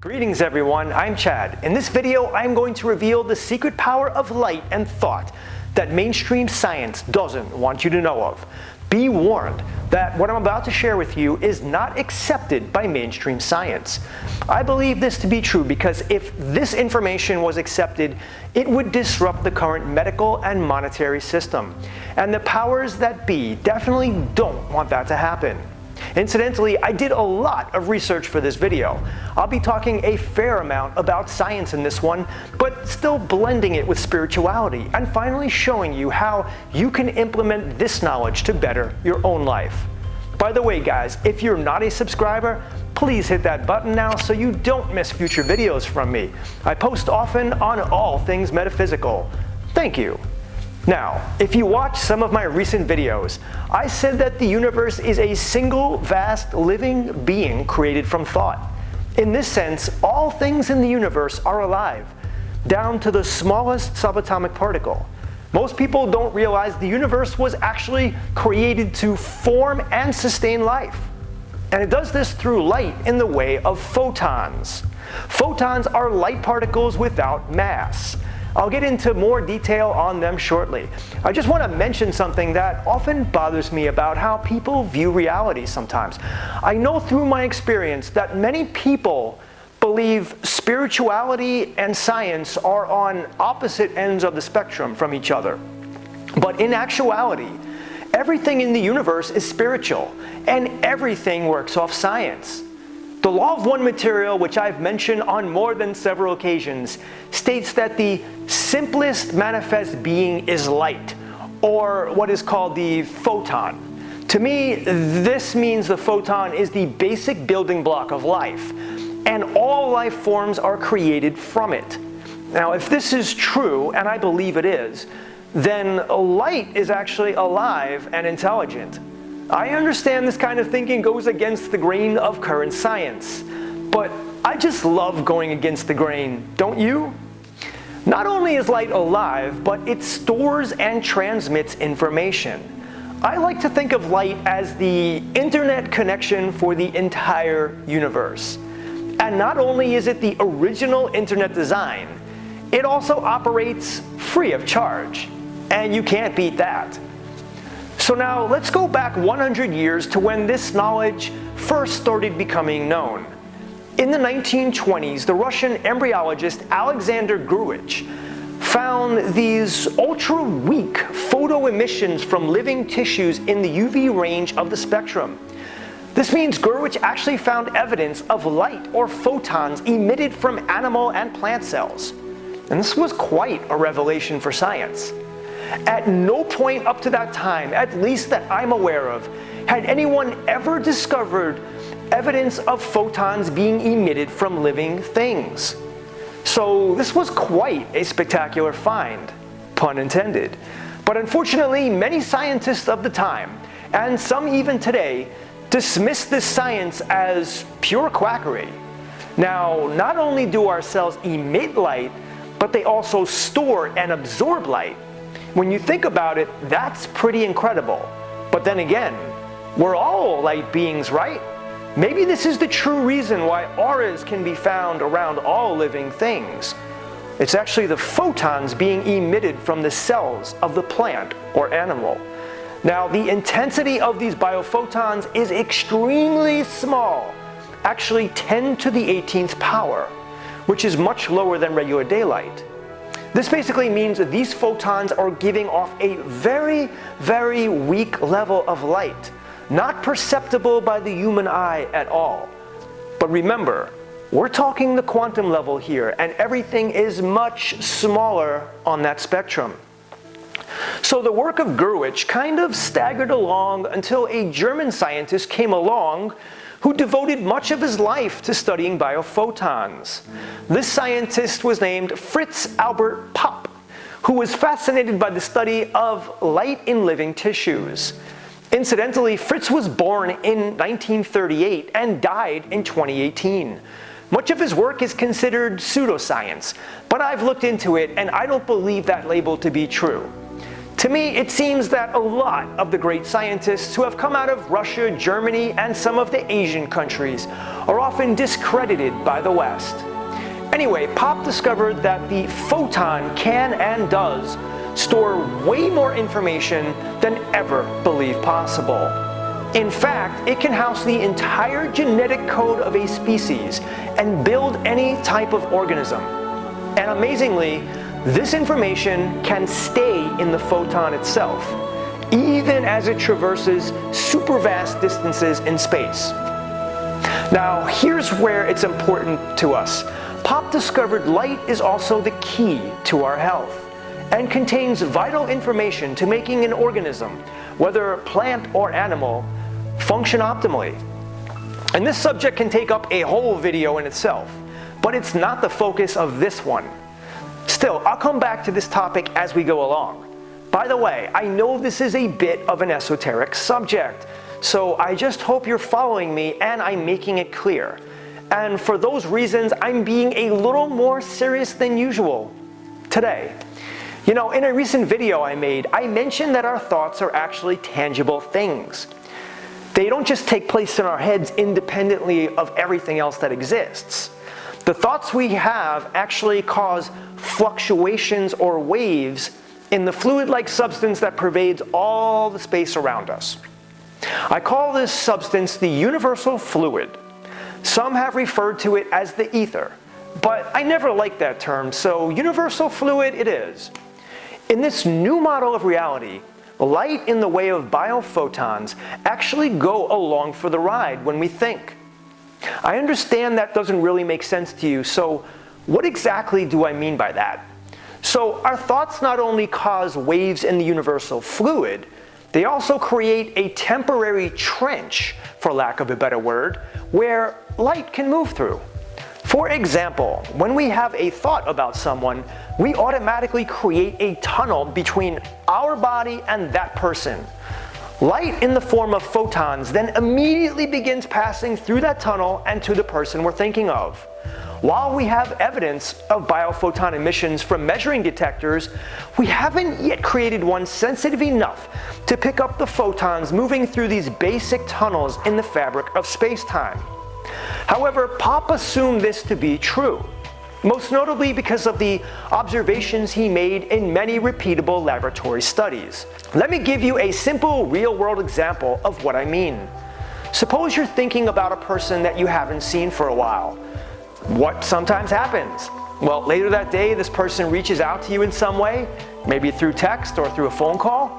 Greetings everyone, I'm Chad. In this video, I'm going to reveal the secret power of light and thought that mainstream science doesn't want you to know of. Be warned that what I'm about to share with you is not accepted by mainstream science. I believe this to be true because if this information was accepted, it would disrupt the current medical and monetary system. And the powers that be definitely don't want that to happen. Incidentally, I did a lot of research for this video. I'll be talking a fair amount about science in this one, but still blending it with spirituality and finally showing you how you can implement this knowledge to better your own life. By the way guys, if you're not a subscriber, please hit that button now so you don't miss future videos from me. I post often on all things metaphysical. Thank you. Now, if you watch some of my recent videos, I said that the universe is a single vast living being created from thought. In this sense, all things in the universe are alive, down to the smallest subatomic particle. Most people don't realize the universe was actually created to form and sustain life. And it does this through light in the way of photons. Photons are light particles without mass. I'll get into more detail on them shortly. I just want to mention something that often bothers me about how people view reality sometimes. I know through my experience that many people believe spirituality and science are on opposite ends of the spectrum from each other. But in actuality, everything in the universe is spiritual and everything works off science. The law of one material, which I've mentioned on more than several occasions, states that the simplest manifest being is light, or what is called the photon. To me, this means the photon is the basic building block of life, and all life forms are created from it. Now, if this is true, and I believe it is, then light is actually alive and intelligent. I understand this kind of thinking goes against the grain of current science, but I just love going against the grain, don't you? Not only is light alive, but it stores and transmits information. I like to think of light as the internet connection for the entire universe. And not only is it the original internet design, it also operates free of charge. And you can't beat that. So now let's go back 100 years to when this knowledge first started becoming known. In the 1920s, the Russian embryologist Alexander Gurevich found these ultra-weak photo emissions from living tissues in the UV range of the spectrum. This means Gurevich actually found evidence of light or photons emitted from animal and plant cells. And this was quite a revelation for science. At no point up to that time, at least that I'm aware of, had anyone ever discovered evidence of photons being emitted from living things. So this was quite a spectacular find, pun intended. But unfortunately, many scientists of the time, and some even today, dismiss this science as pure quackery. Now, not only do our cells emit light, but they also store and absorb light. When you think about it, that's pretty incredible. But then again, we're all light beings, right? Maybe this is the true reason why auras can be found around all living things. It's actually the photons being emitted from the cells of the plant or animal. Now, the intensity of these biophotons is extremely small, actually 10 to the 18th power, which is much lower than regular daylight. This basically means that these photons are giving off a very, very weak level of light, not perceptible by the human eye at all. But remember, we're talking the quantum level here, and everything is much smaller on that spectrum. So the work of Gurevich kind of staggered along until a German scientist came along who devoted much of his life to studying biophotons. This scientist was named Fritz Albert Popp, who was fascinated by the study of light in living tissues. Incidentally, Fritz was born in 1938 and died in 2018. Much of his work is considered pseudoscience, but I've looked into it and I don't believe that label to be true. To me, it seems that a lot of the great scientists who have come out of Russia, Germany, and some of the Asian countries are often discredited by the West. Anyway, Popp discovered that the photon can and does store way more information than ever believed possible. In fact, it can house the entire genetic code of a species and build any type of organism. And amazingly, this information can stay in the photon itself, even as it traverses super vast distances in space. Now, here's where it's important to us. Popp discovered light is also the key to our health and contains vital information to making an organism, whether plant or animal, function optimally. And this subject can take up a whole video in itself, but it's not the focus of this one. Still, I'll come back to this topic as we go along. By the way, I know this is a bit of an esoteric subject, so I just hope you're following me and I'm making it clear. And for those reasons, I'm being a little more serious than usual today. You know, in a recent video I made, I mentioned that our thoughts are actually tangible things. They don't just take place in our heads independently of everything else that exists. The thoughts we have actually cause fluctuations or waves in the fluid-like substance that pervades all the space around us. I call this substance the universal fluid. Some have referred to it as the ether, but I never liked that term, so universal fluid it is. In this new model of reality, light in the way of biophotons actually go along for the ride when we think. I understand that doesn't really make sense to you, so what exactly do I mean by that? So our thoughts not only cause waves in the universal fluid, they also create a temporary trench, for lack of a better word, where light can move through. For example, when we have a thought about someone, we automatically create a tunnel between our body and that person. Light in the form of photons then immediately begins passing through that tunnel and to the person we're thinking of. While we have evidence of biophoton emissions from measuring detectors, we haven't yet created one sensitive enough to pick up the photons moving through these basic tunnels in the fabric of space-time. However, Popp assumed this to be true most notably because of the observations he made in many repeatable laboratory studies. Let me give you a simple real-world example of what I mean. Suppose you're thinking about a person that you haven't seen for a while. What sometimes happens? Well, later that day, this person reaches out to you in some way, maybe through text or through a phone call.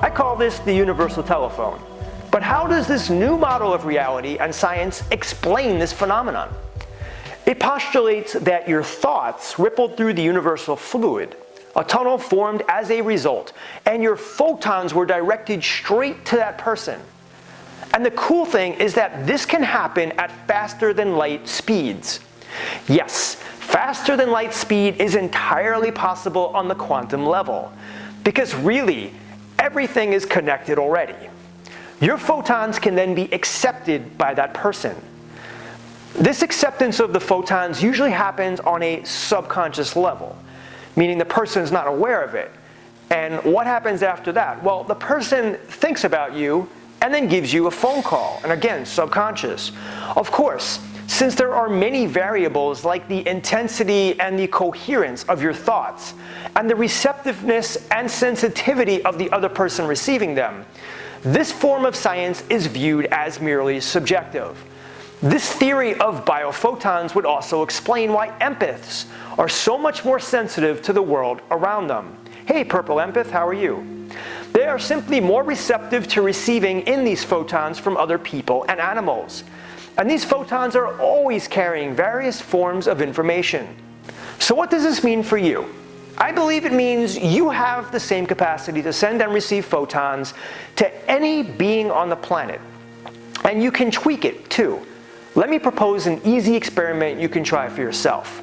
I call this the universal telephone. But how does this new model of reality and science explain this phenomenon? It postulates that your thoughts rippled through the universal fluid, a tunnel formed as a result, and your photons were directed straight to that person. And the cool thing is that this can happen at faster than light speeds. Yes, faster than light speed is entirely possible on the quantum level, because really, everything is connected already. Your photons can then be accepted by that person. This acceptance of the photons usually happens on a subconscious level, meaning the person is not aware of it. And what happens after that? Well, the person thinks about you and then gives you a phone call, and again, subconscious. Of course, since there are many variables like the intensity and the coherence of your thoughts, and the receptiveness and sensitivity of the other person receiving them, this form of science is viewed as merely subjective. This theory of biophotons would also explain why empaths are so much more sensitive to the world around them. Hey Purple Empath, how are you? They are simply more receptive to receiving in these photons from other people and animals. And these photons are always carrying various forms of information. So what does this mean for you? I believe it means you have the same capacity to send and receive photons to any being on the planet. And you can tweak it too. Let me propose an easy experiment you can try for yourself.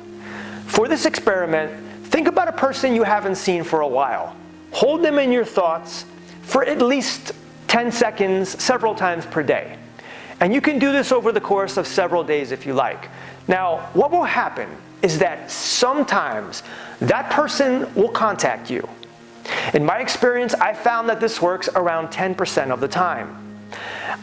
For this experiment, think about a person you haven't seen for a while. Hold them in your thoughts for at least 10 seconds several times per day. And you can do this over the course of several days if you like. Now, what will happen is that sometimes that person will contact you. In my experience, I found that this works around 10% of the time.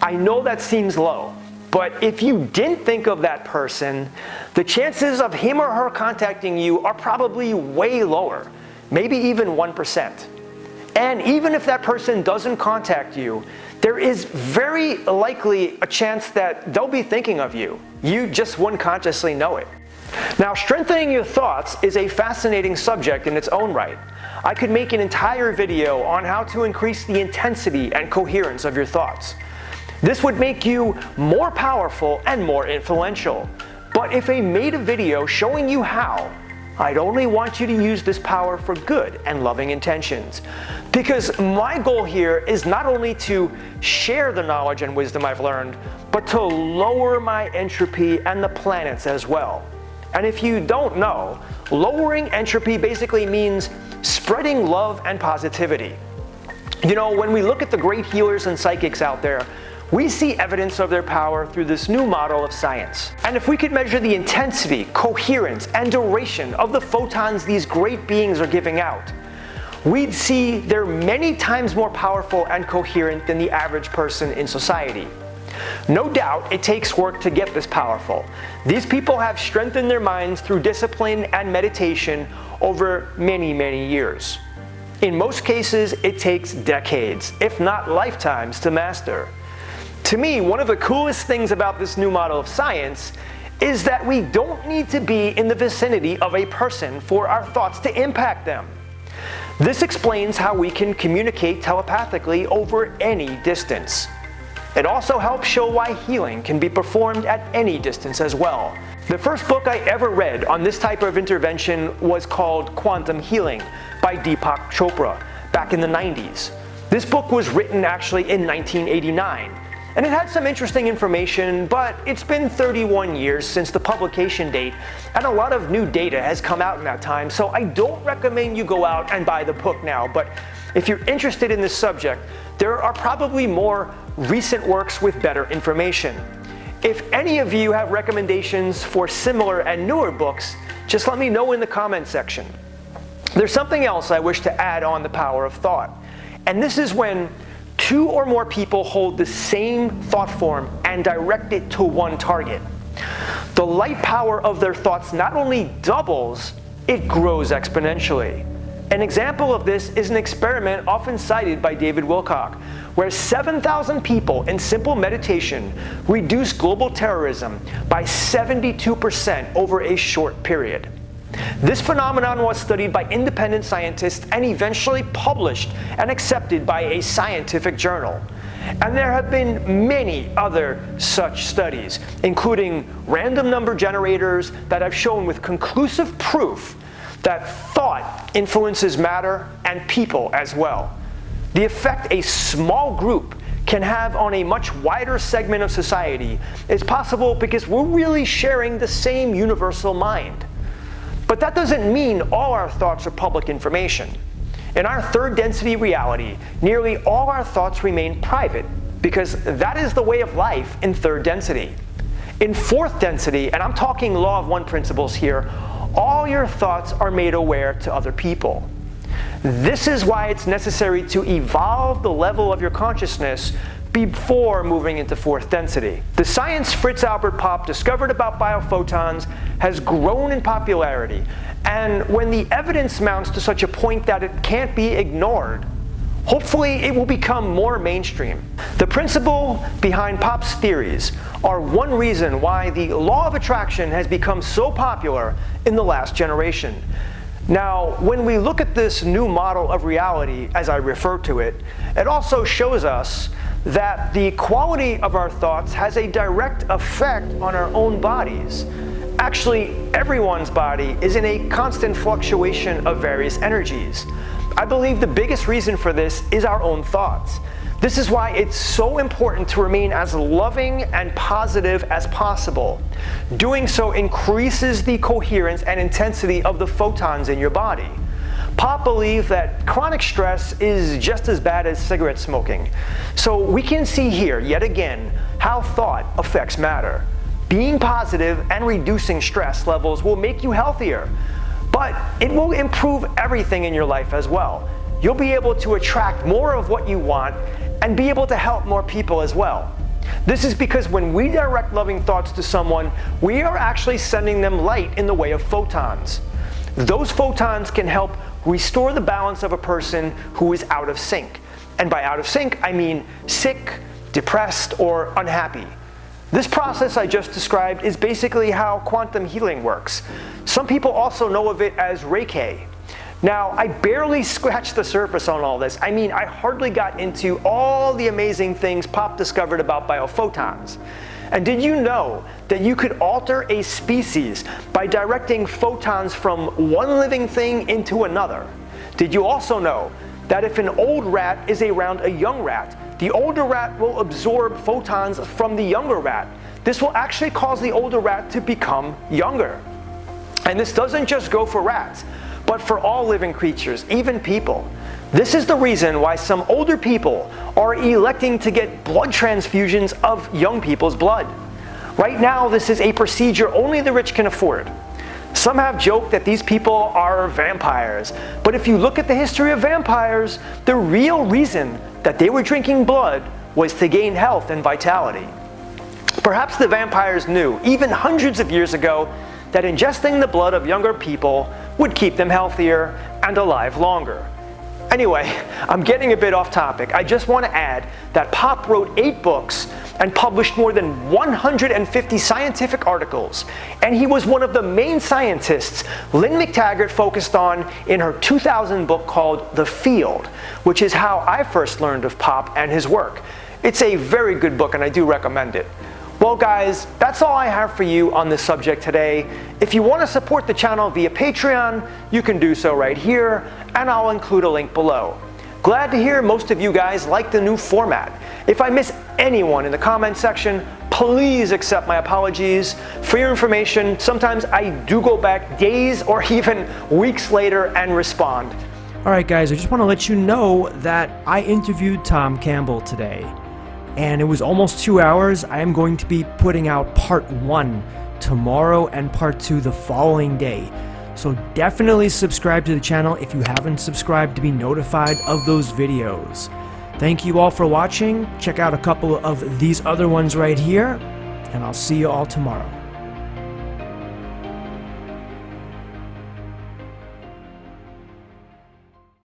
I know that seems low, but if you didn't think of that person, the chances of him or her contacting you are probably way lower, maybe even 1%. And even if that person doesn't contact you, there is very likely a chance that they'll be thinking of you. You just wouldn't consciously know it. Now, strengthening your thoughts is a fascinating subject in its own right. I could make an entire video on how to increase the intensity and coherence of your thoughts. This would make you more powerful and more influential. But if I made a video showing you how, I'd only want you to use this power for good and loving intentions. Because my goal here is not only to share the knowledge and wisdom I've learned, but to lower my entropy and the planet's as well. And if you don't know, lowering entropy basically means spreading love and positivity. You know, when we look at the great healers and psychics out there, we see evidence of their power through this new model of science. And if we could measure the intensity, coherence, and duration of the photons these great beings are giving out, we'd see they're many times more powerful and coherent than the average person in society. No doubt it takes work to get this powerful. These people have strengthened their minds through discipline and meditation over many, many years. In most cases, it takes decades, if not lifetimes, to master. To me, one of the coolest things about this new model of science is that we don't need to be in the vicinity of a person for our thoughts to impact them. This explains how we can communicate telepathically over any distance. It also helps show why healing can be performed at any distance as well. The first book I ever read on this type of intervention was called Quantum Healing by Deepak Chopra back in the 90s. This book was written actually in 1989 and it had some interesting information, but it's been 31 years since the publication date, and a lot of new data has come out in that time, so I don't recommend you go out and buy the book now, but if you're interested in this subject, there are probably more recent works with better information. If any of you have recommendations for similar and newer books, just let me know in the comment section. There's something else I wish to add on the power of thought, and this is when two or more people hold the same thought form and direct it to one target. The light power of their thoughts not only doubles, it grows exponentially. An example of this is an experiment often cited by David Wilcock, where 7,000 people in simple meditation reduced global terrorism by 72% over a short period. This phenomenon was studied by independent scientists and eventually published and accepted by a scientific journal. And there have been many other such studies, including random number generators that have shown with conclusive proof that thought influences matter and people as well. The effect a small group can have on a much wider segment of society is possible because we're really sharing the same universal mind. But that doesn't mean all our thoughts are public information. In our third density reality, nearly all our thoughts remain private because that is the way of life in third density. In fourth density, and I'm talking law of one principles here, all your thoughts are made aware to other people. This is why it's necessary to evolve the level of your consciousness before moving into fourth density. The science Fritz Albert Popp discovered about biophotons has grown in popularity, and when the evidence mounts to such a point that it can't be ignored, Hopefully, it will become more mainstream. The principle behind Popp's theories are one reason why the law of attraction has become so popular in the last generation. Now, when we look at this new model of reality, as I refer to it, it also shows us that the quality of our thoughts has a direct effect on our own bodies. Actually, everyone's body is in a constant fluctuation of various energies. I believe the biggest reason for this is our own thoughts. This is why it's so important to remain as loving and positive as possible. Doing so increases the coherence and intensity of the photons in your body. Popp believed that chronic stress is just as bad as cigarette smoking. So we can see here, yet again, how thought affects matter. Being positive and reducing stress levels will make you healthier, but it will improve everything in your life as well. you'll be able to attract more of what you want and be able to help more people as well. This is because when we direct loving thoughts to someone, we are actually sending them light in the way of photons. Those photons can help restore the balance of a person who is out of sync. And by out of sync, I mean sick, depressed, or unhappy. This process I just described is basically how quantum healing works. Some people also know of it as Reiki. Now, I barely scratched the surface on all this. I mean, I hardly got into all the amazing things Popp discovered about biophotons. And did you know that you could alter a species by directing photons from one living thing into another? Did you also know that if an old rat is around a young rat, the older rat will absorb photons from the younger rat. This will actually cause the older rat to become younger. And this doesn't just go for rats, but for all living creatures, even people. This is the reason why some older people are electing to get blood transfusions of young people's blood. Right now, this is a procedure only the rich can afford. Some have joked that these people are vampires, but if you look at the history of vampires, the real reason that they were drinking blood was to gain health and vitality. Perhaps the vampires knew, even hundreds of years ago, that ingesting the blood of younger people would keep them healthier and alive longer. Anyway, I'm getting a bit off topic. I just want to add that Popp wrote eight books and published more than 150 scientific articles, and he was one of the main scientists Lynne McTaggart focused on in her 2000 book called The Field, which is how I first learned of Popp and his work. It's a very good book and I do recommend it. Well guys, that's all I have for you on this subject today. If you want to support the channel via Patreon, you can do so right here, and I'll include a link below. Glad to hear most of you guys like the new format. If I miss anyone in the comment section, please accept my apologies. For your information, sometimes I do go back days or even weeks later and respond. Alright guys, I just want to let you know that I interviewed Tom Campbell today. And it was almost two hours. I am going to be putting out part one tomorrow and part two the following day. So definitely subscribe to the channel if you haven't subscribed to be notified of those videos. Thank you all for watching. Check out a couple of these other ones right here, and I'll see you all tomorrow.